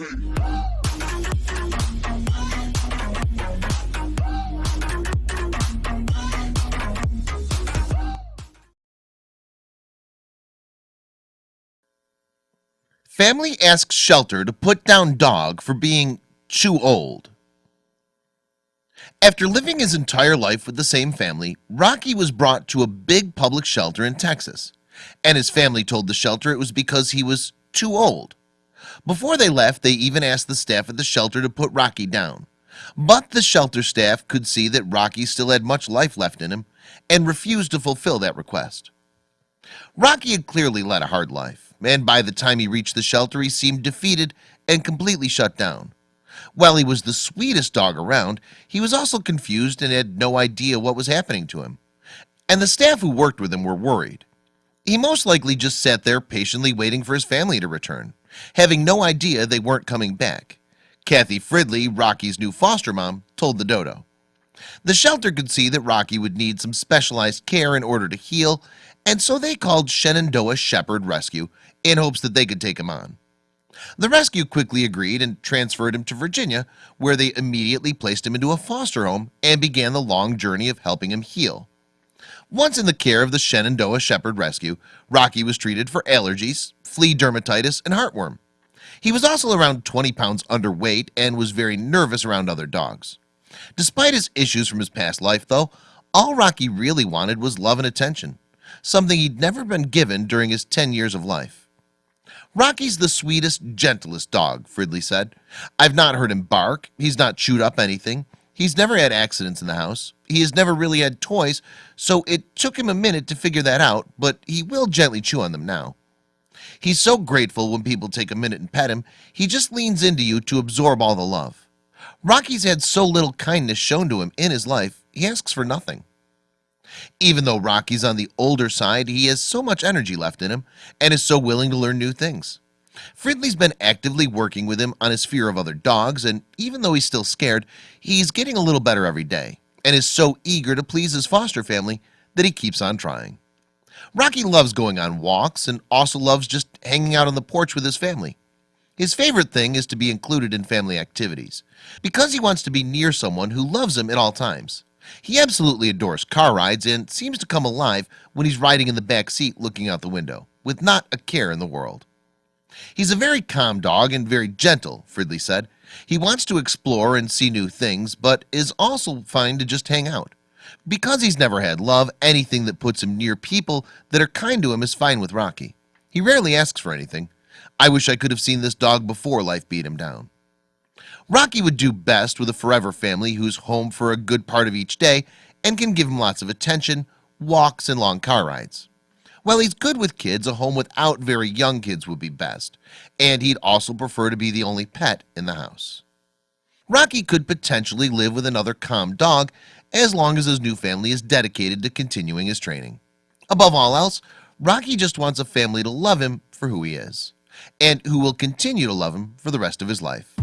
Family asks shelter to put down dog for being too old. After living his entire life with the same family Rocky was brought to a big public shelter in Texas and his family told the shelter it was because he was too old before they left they even asked the staff at the shelter to put Rocky down. But the shelter staff could see that Rocky still had much life left in him and refused to fulfill that request. Rocky had clearly led a hard life and by the time he reached the shelter he seemed defeated and completely shut down. While he was the sweetest dog around he was also confused and had no idea what was happening to him. And the staff who worked with him were worried. He most likely just sat there patiently waiting for his family to return having no idea they weren't coming back. Kathy Fridley Rocky's new foster mom told the dodo. The shelter could see that Rocky would need some specialized care in order to heal and so they called Shenandoah Shepherd Rescue in hopes that they could take him on. The rescue quickly agreed and transferred him to Virginia where they immediately placed him into a foster home and began the long journey of helping him heal once in the care of the Shenandoah Shepherd Rescue Rocky was treated for allergies flea dermatitis and heartworm. He was also around 20 pounds underweight and was very nervous around other dogs. Despite his issues from his past life though all Rocky really wanted was love and attention something he'd never been given during his 10 years of life. Rocky's the sweetest gentlest dog Fridley said. I've not heard him bark. He's not chewed up anything He's never had accidents in the house. He has never really had toys So it took him a minute to figure that out But he will gently chew on them now. He's so grateful when people take a minute and pet him He just leans into you to absorb all the love. Rocky's had so little kindness shown to him in his life He asks for nothing. Even though Rocky's on the older side he has so much energy left in him and is so willing to learn new things Fridley's been actively working with him on his fear of other dogs and even though he's still scared he's getting a little better every day and is so eager to please his foster family that he keeps on trying. Rocky loves going on walks and also loves just hanging out on the porch with his family. His favorite thing is to be included in family activities because he wants to be near someone who loves him at all times. He absolutely adores car rides and seems to come alive when he's riding in the back seat looking out the window with not a care in the world He's a very calm dog and very gentle Fridley said. He wants to explore and see new things But is also fine to just hang out. Because he's never had love anything that puts him near people that are kind to him is fine with Rocky. He rarely asks for anything. I wish I could have seen this dog before life beat him down. Rocky would do best with a forever family who's home for a good part of each day and can give him lots of attention walks and long car rides Well, he's good with kids. A home without very young kids would be best. And he'd also prefer to be the only pet in the house. Rocky could potentially live with another calm dog as long as his new family is dedicated to continuing his training. Above all else Rocky just wants a family to love him for who he is and who will continue to love him for the rest of his life